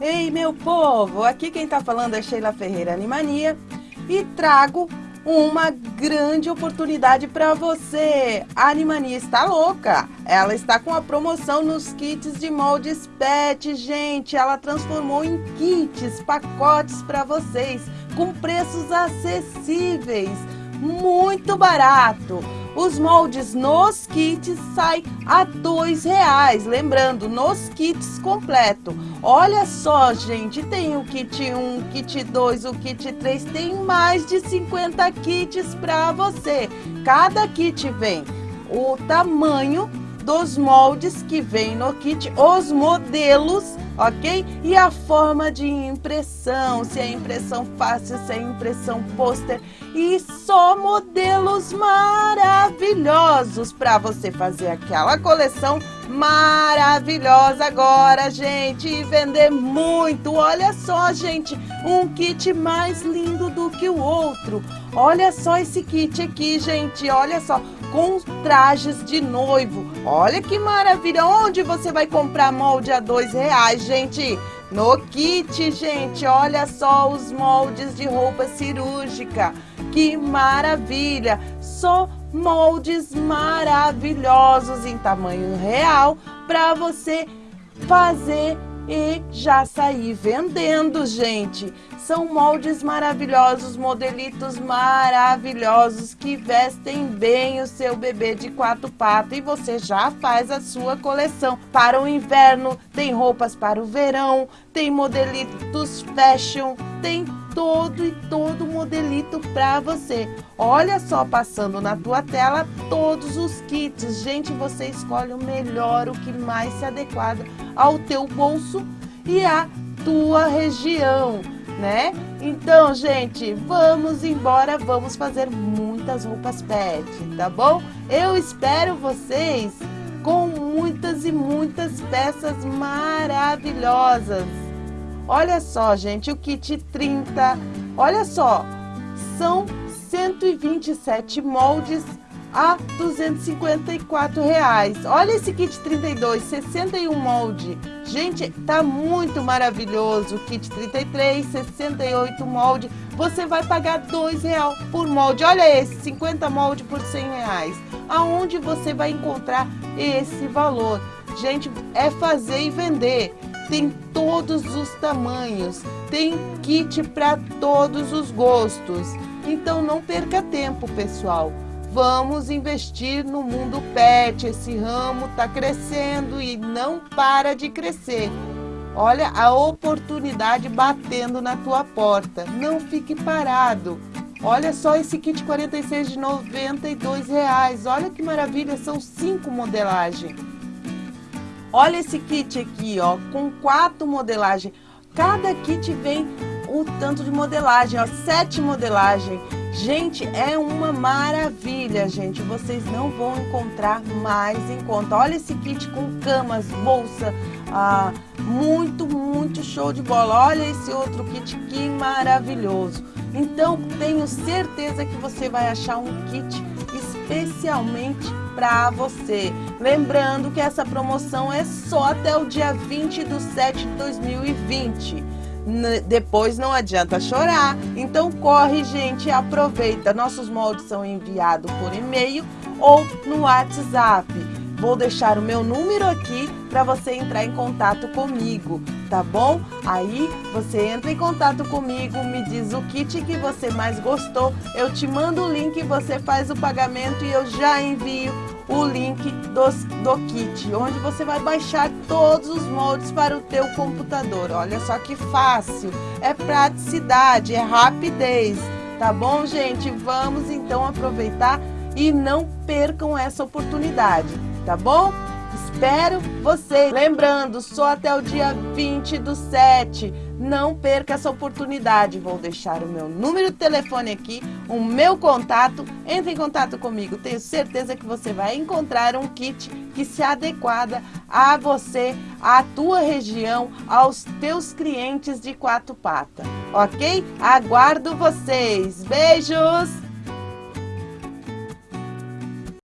Ei, meu povo! Aqui quem tá falando é Sheila Ferreira Animania e trago uma grande oportunidade para você. A Animania está louca. Ela está com a promoção nos kits de moldes PET, gente. Ela transformou em kits, pacotes para vocês, com preços acessíveis, muito barato. Os moldes nos kits saem a dois reais. Lembrando, nos kits completo. Olha só, gente, tem o kit 1, o kit 2, o kit 3, tem mais de 50 kits para você. Cada kit vem o tamanho dos moldes que vem no kit, os modelos, ok? E a forma de impressão, se é impressão fácil, se é impressão pôster. E só modelos maravilhosos para você fazer aquela coleção maravilhosa agora, gente, e vender muito. Olha só, gente, um kit mais lindo do que o outro. Olha só esse kit aqui, gente, olha só com trajes de noivo. Olha que maravilha! Onde você vai comprar molde a dois reais, gente? No kit, gente, olha só os moldes de roupa cirúrgica. Que maravilha! Só moldes maravilhosos em tamanho real para você fazer e já sair vendendo, gente. São moldes maravilhosos, modelitos maravilhosos que vestem bem o seu bebê de quatro patas e você já faz a sua coleção. Para o inverno, tem roupas para o verão, tem modelitos fashion, tem todo e todo modelito para você. Olha só passando na tua tela todos os kits. Gente, você escolhe o melhor, o que mais se adequada ao teu bolso e à tua região, né? Então, gente, vamos embora, vamos fazer muitas roupas pet, tá bom? Eu espero vocês com muitas e muitas peças maravilhosas. Olha só, gente, o kit 30, olha só, são 127 moldes a 254 reais. Olha esse kit 32, 61 molde. Gente, tá muito maravilhoso. Kit 33, 68 molde. Você vai pagar dois real por molde. Olha esse, 50 molde por 100 reais. Aonde você vai encontrar esse valor? Gente, é fazer e vender. Tem todos os tamanhos. Tem kit para todos os gostos. Então não perca tempo, pessoal. Vamos investir no mundo pet. Esse ramo está crescendo e não para de crescer. Olha a oportunidade batendo na tua porta. Não fique parado. Olha só esse kit 46 de 92 reais. Olha que maravilha, são cinco modelagens. Olha esse kit aqui, ó, com quatro modelagens. Cada kit vem o tanto de modelagem, ó, sete modelagens. Gente, é uma maravilha, gente. Vocês não vão encontrar mais em conta. Olha esse kit com camas, bolsa, ah, muito, muito show de bola. Olha esse outro kit, que maravilhoso. Então, tenho certeza que você vai achar um kit especialmente para você. Lembrando que essa promoção é só até o dia 20 de 7 de 2020 depois não adianta chorar. Então corre, gente, aproveita. Nossos moldes são enviados por e-mail ou no WhatsApp. Vou deixar o meu número aqui para você entrar em contato comigo, tá bom? Aí você entra em contato comigo, me diz o kit que você mais gostou, eu te mando o link, você faz o pagamento e eu já envio o link dos, do kit, onde você vai baixar todos os moldes para o teu computador. Olha só que fácil, é praticidade, é rapidez, tá bom, gente? Vamos então aproveitar e não percam essa oportunidade, tá bom? Espero vocês. Lembrando, só até o dia 20 do 7. Não perca essa oportunidade. Vou deixar o meu número de telefone aqui, o meu contato. Entre em contato comigo. Tenho certeza que você vai encontrar um kit que se adequada a você, à tua região, aos teus clientes de quatro patas. Ok? Aguardo vocês. Beijos!